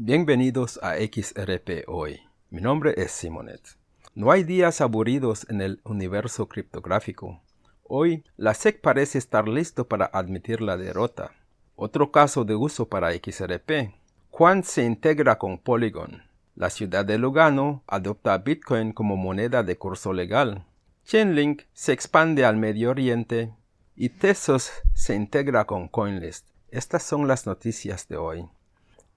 Bienvenidos a XRP Hoy. Mi nombre es Simonet. No hay días aburridos en el universo criptográfico. Hoy, la SEC parece estar listo para admitir la derrota. Otro caso de uso para XRP. Quant se integra con Polygon. La ciudad de Lugano adopta Bitcoin como moneda de curso legal. Chainlink se expande al Medio Oriente y Tesos se integra con CoinList. Estas son las noticias de hoy.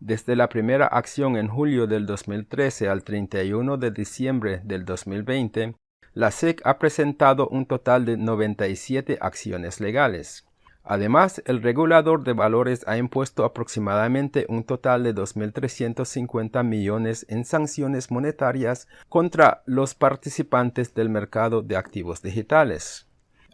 Desde la primera acción en julio del 2013 al 31 de diciembre del 2020, la SEC ha presentado un total de 97 acciones legales. Además, el regulador de valores ha impuesto aproximadamente un total de 2.350 millones en sanciones monetarias contra los participantes del mercado de activos digitales.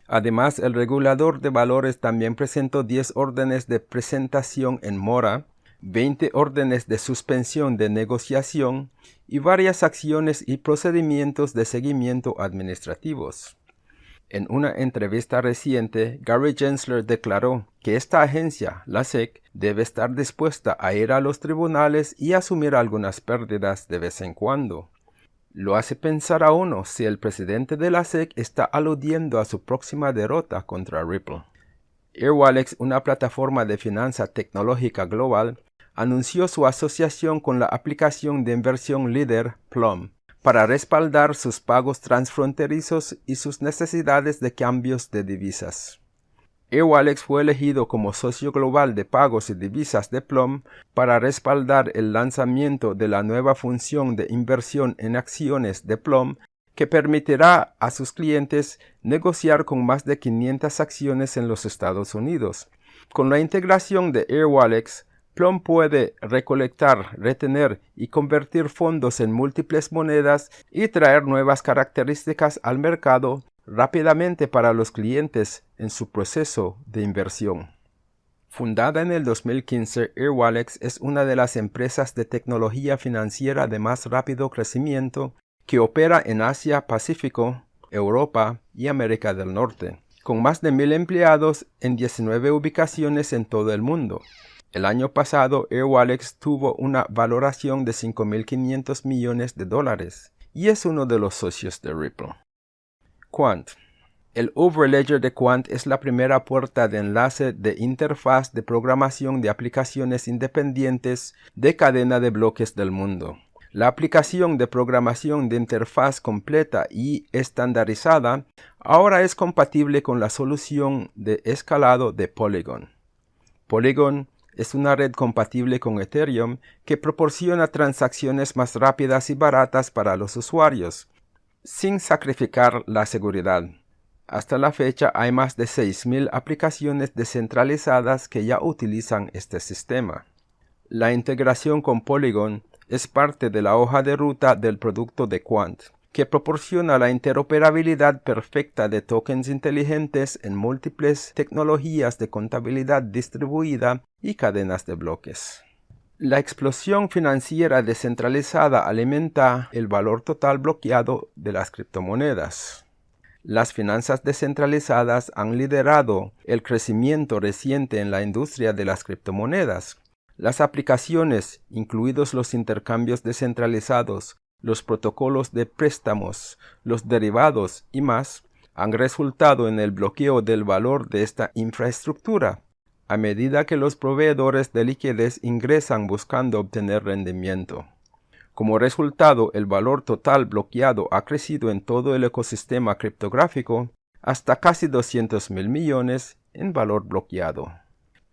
Además, el regulador de valores también presentó 10 órdenes de presentación en mora 20 órdenes de suspensión de negociación y varias acciones y procedimientos de seguimiento administrativos. En una entrevista reciente, Gary Gensler declaró que esta agencia, la SEC, debe estar dispuesta a ir a los tribunales y asumir algunas pérdidas de vez en cuando. Lo hace pensar a uno si el presidente de la SEC está aludiendo a su próxima derrota contra Ripple. Airwallex, una plataforma de finanza tecnológica global, anunció su asociación con la aplicación de inversión líder Plum para respaldar sus pagos transfronterizos y sus necesidades de cambios de divisas. Airwallex fue elegido como socio global de pagos y divisas de Plum para respaldar el lanzamiento de la nueva función de inversión en acciones de Plum que permitirá a sus clientes negociar con más de 500 acciones en los Estados Unidos. Con la integración de Airwallex, Plum puede recolectar, retener y convertir fondos en múltiples monedas y traer nuevas características al mercado rápidamente para los clientes en su proceso de inversión. Fundada en el 2015, Airwallex es una de las empresas de tecnología financiera de más rápido crecimiento que opera en Asia, Pacífico, Europa y América del Norte, con más de mil empleados en 19 ubicaciones en todo el mundo. El año pasado, Airwallex tuvo una valoración de 5.500 millones de dólares y es uno de los socios de Ripple. Quant. El Overledger de Quant es la primera puerta de enlace de interfaz de programación de aplicaciones independientes de cadena de bloques del mundo. La aplicación de programación de interfaz completa y estandarizada ahora es compatible con la solución de escalado de Polygon. Polygon es una red compatible con Ethereum que proporciona transacciones más rápidas y baratas para los usuarios, sin sacrificar la seguridad. Hasta la fecha hay más de 6.000 aplicaciones descentralizadas que ya utilizan este sistema. La integración con Polygon es parte de la hoja de ruta del producto de Quant que proporciona la interoperabilidad perfecta de tokens inteligentes en múltiples tecnologías de contabilidad distribuida y cadenas de bloques. La explosión financiera descentralizada alimenta el valor total bloqueado de las criptomonedas. Las finanzas descentralizadas han liderado el crecimiento reciente en la industria de las criptomonedas. Las aplicaciones, incluidos los intercambios descentralizados, los protocolos de préstamos, los derivados y más han resultado en el bloqueo del valor de esta infraestructura, a medida que los proveedores de liquidez ingresan buscando obtener rendimiento. Como resultado, el valor total bloqueado ha crecido en todo el ecosistema criptográfico hasta casi 200 mil millones en valor bloqueado.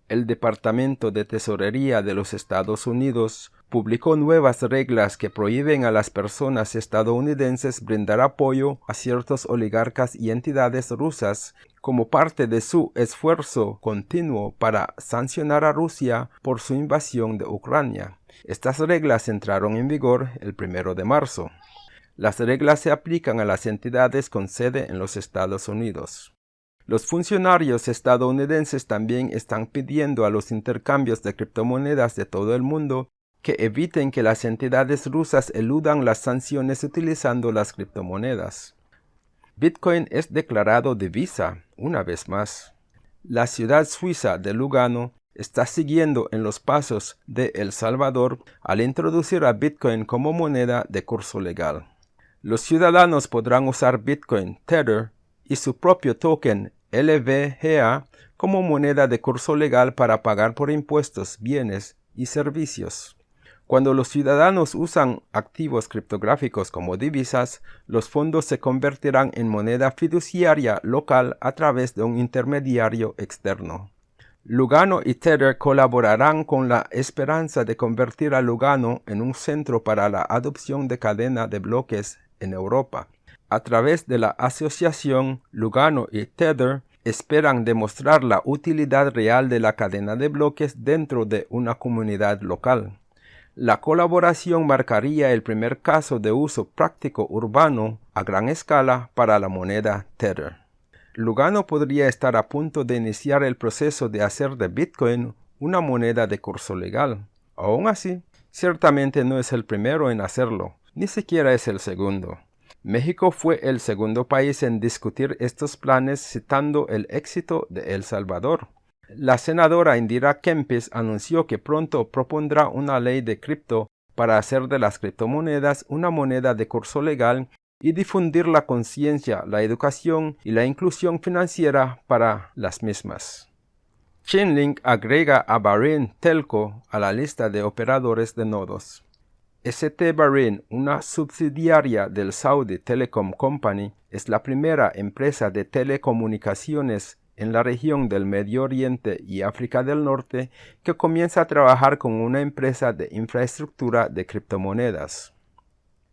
El Departamento de Tesorería de los Estados Unidos publicó nuevas reglas que prohíben a las personas estadounidenses brindar apoyo a ciertos oligarcas y entidades rusas como parte de su esfuerzo continuo para sancionar a Rusia por su invasión de Ucrania. Estas reglas entraron en vigor el primero de marzo. Las reglas se aplican a las entidades con sede en los Estados Unidos. Los funcionarios estadounidenses también están pidiendo a los intercambios de criptomonedas de todo el mundo que eviten que las entidades rusas eludan las sanciones utilizando las criptomonedas. Bitcoin es declarado divisa una vez más. La ciudad suiza de Lugano está siguiendo en los pasos de El Salvador al introducir a Bitcoin como moneda de curso legal. Los ciudadanos podrán usar Bitcoin Tether y su propio token LVGA como moneda de curso legal para pagar por impuestos, bienes y servicios. Cuando los ciudadanos usan activos criptográficos como divisas, los fondos se convertirán en moneda fiduciaria local a través de un intermediario externo. Lugano y Tether colaborarán con la esperanza de convertir a Lugano en un centro para la adopción de cadena de bloques en Europa. A través de la asociación Lugano y Tether esperan demostrar la utilidad real de la cadena de bloques dentro de una comunidad local. La colaboración marcaría el primer caso de uso práctico urbano a gran escala para la moneda Tether. Lugano podría estar a punto de iniciar el proceso de hacer de Bitcoin una moneda de curso legal. Aún así, ciertamente no es el primero en hacerlo, ni siquiera es el segundo. México fue el segundo país en discutir estos planes citando el éxito de El Salvador. La senadora Indira Kempis anunció que pronto propondrá una ley de cripto para hacer de las criptomonedas una moneda de curso legal y difundir la conciencia, la educación y la inclusión financiera para las mismas. Chainlink agrega a Bahrain Telco a la lista de operadores de nodos. ST Bahrain, una subsidiaria del Saudi Telecom Company, es la primera empresa de telecomunicaciones en la región del Medio Oriente y África del Norte que comienza a trabajar con una empresa de infraestructura de criptomonedas.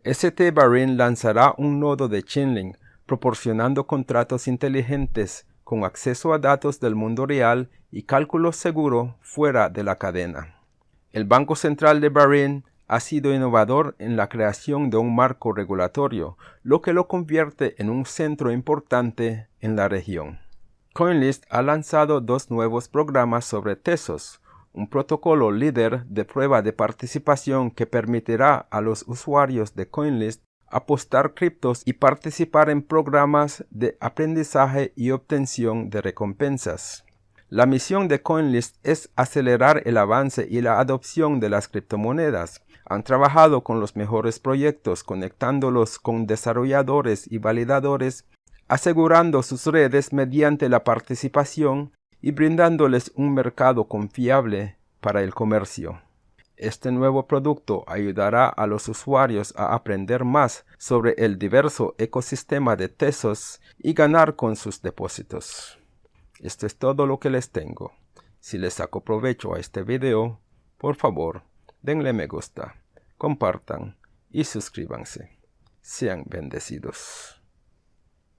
ST Bahrain lanzará un nodo de Chainlink proporcionando contratos inteligentes con acceso a datos del mundo real y cálculo seguro fuera de la cadena. El Banco Central de Bahrain ha sido innovador en la creación de un marco regulatorio, lo que lo convierte en un centro importante en la región. CoinList ha lanzado dos nuevos programas sobre Tesos, un protocolo líder de prueba de participación que permitirá a los usuarios de CoinList apostar criptos y participar en programas de aprendizaje y obtención de recompensas. La misión de CoinList es acelerar el avance y la adopción de las criptomonedas. Han trabajado con los mejores proyectos, conectándolos con desarrolladores y validadores, asegurando sus redes mediante la participación y brindándoles un mercado confiable para el comercio. Este nuevo producto ayudará a los usuarios a aprender más sobre el diverso ecosistema de Tesos y ganar con sus depósitos. Esto es todo lo que les tengo. Si les saco provecho a este video, por favor, denle me gusta, compartan y suscríbanse. Sean bendecidos.